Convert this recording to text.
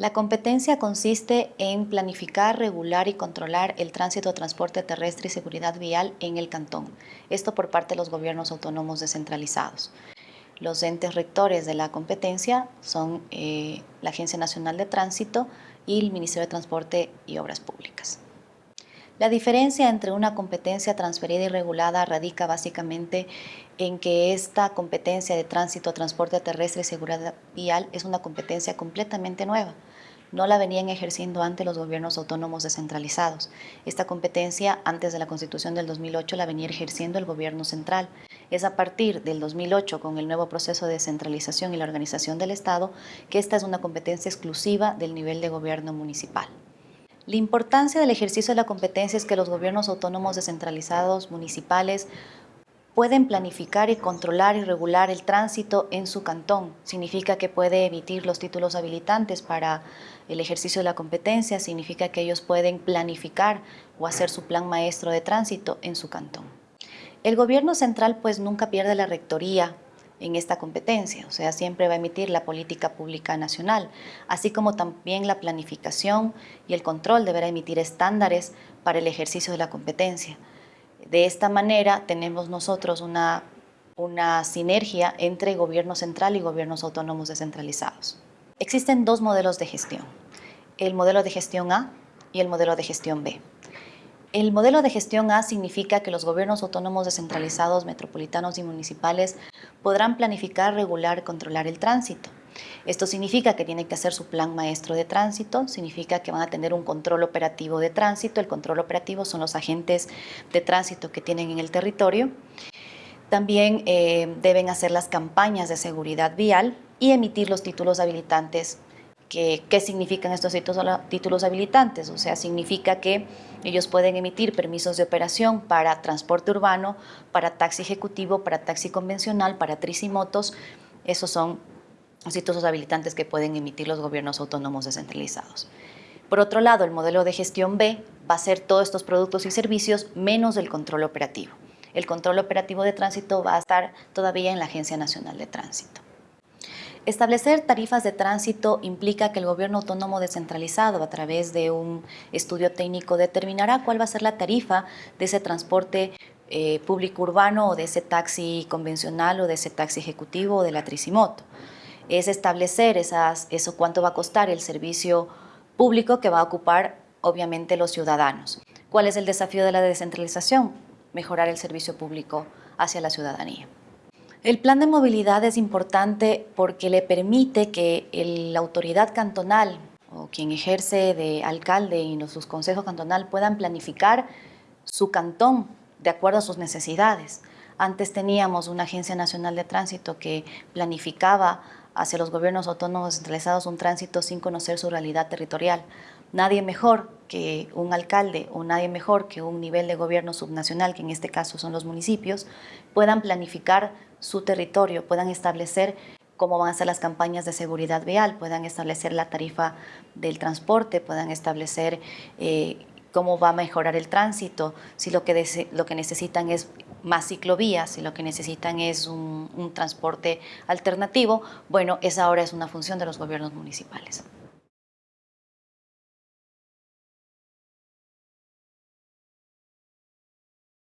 La competencia consiste en planificar, regular y controlar el tránsito, transporte terrestre y seguridad vial en el cantón. Esto por parte de los gobiernos autónomos descentralizados. Los entes rectores de la competencia son eh, la Agencia Nacional de Tránsito y el Ministerio de Transporte y Obras Públicas. La diferencia entre una competencia transferida y regulada radica básicamente en que esta competencia de tránsito, transporte terrestre y seguridad vial es una competencia completamente nueva. No la venían ejerciendo antes los gobiernos autónomos descentralizados. Esta competencia, antes de la Constitución del 2008, la venía ejerciendo el gobierno central. Es a partir del 2008, con el nuevo proceso de descentralización y la organización del Estado, que esta es una competencia exclusiva del nivel de gobierno municipal. La importancia del ejercicio de la competencia es que los gobiernos autónomos descentralizados municipales pueden planificar y controlar y regular el tránsito en su cantón. Significa que puede emitir los títulos habilitantes para el ejercicio de la competencia, significa que ellos pueden planificar o hacer su plan maestro de tránsito en su cantón. El gobierno central pues nunca pierde la rectoría en esta competencia, o sea, siempre va a emitir la política pública nacional, así como también la planificación y el control deberá emitir estándares para el ejercicio de la competencia. De esta manera tenemos nosotros una, una sinergia entre gobierno central y gobiernos autónomos descentralizados. Existen dos modelos de gestión, el modelo de gestión A y el modelo de gestión B. El modelo de gestión A significa que los gobiernos autónomos descentralizados, metropolitanos y municipales podrán planificar, regular controlar el tránsito. Esto significa que tienen que hacer su plan maestro de tránsito, significa que van a tener un control operativo de tránsito. El control operativo son los agentes de tránsito que tienen en el territorio. También eh, deben hacer las campañas de seguridad vial y emitir los títulos habilitantes ¿Qué significan estos títulos habilitantes? O sea, significa que ellos pueden emitir permisos de operación para transporte urbano, para taxi ejecutivo, para taxi convencional, para tricimotos. Esos son títulos habilitantes que pueden emitir los gobiernos autónomos descentralizados. Por otro lado, el modelo de gestión B va a ser todos estos productos y servicios menos el control operativo. El control operativo de tránsito va a estar todavía en la Agencia Nacional de Tránsito. Establecer tarifas de tránsito implica que el gobierno autónomo descentralizado a través de un estudio técnico determinará cuál va a ser la tarifa de ese transporte eh, público urbano o de ese taxi convencional o de ese taxi ejecutivo o de la tricimoto. Es establecer esas, eso cuánto va a costar el servicio público que va a ocupar obviamente los ciudadanos. ¿Cuál es el desafío de la descentralización? Mejorar el servicio público hacia la ciudadanía. El plan de movilidad es importante porque le permite que la autoridad cantonal o quien ejerce de alcalde y sus consejos cantonal puedan planificar su cantón de acuerdo a sus necesidades. Antes teníamos una Agencia Nacional de Tránsito que planificaba hacia los gobiernos autónomos centralizados un tránsito sin conocer su realidad territorial. Nadie mejor que un alcalde o nadie mejor que un nivel de gobierno subnacional, que en este caso son los municipios, puedan planificar su territorio, puedan establecer cómo van a ser las campañas de seguridad vial, puedan establecer la tarifa del transporte, puedan establecer eh, cómo va a mejorar el tránsito, si lo que, lo que necesitan es más ciclovías, si lo que necesitan es un, un transporte alternativo, bueno, esa ahora es una función de los gobiernos municipales.